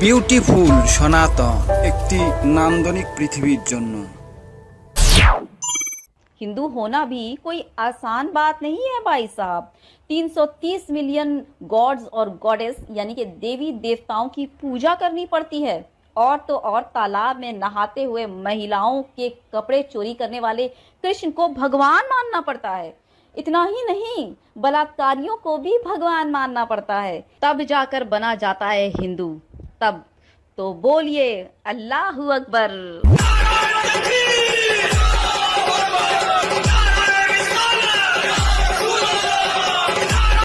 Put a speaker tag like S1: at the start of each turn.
S1: Beautiful সনাতন একটি নান্দনিক পৃথিবীর জন্য
S2: हिंदू होना भी कोई आसान बात नहीं है भाई साहब 330 मिलियन गॉड्स और गॉडेस यानी कि देवी देवताओं की पूजा करनी पड़ती है और तो और तालाब में नहाते हुए महिलाओं के कपड़े चोरी करने वाले कृष्ण को भगवान मानना पड़ता है इतना ही नहीं बलात्कारियों को भी भगवान मानना पड़ता है तब जाकर बना जाता है हिंदू तब। तो बोलिए अल्लाह अकबर।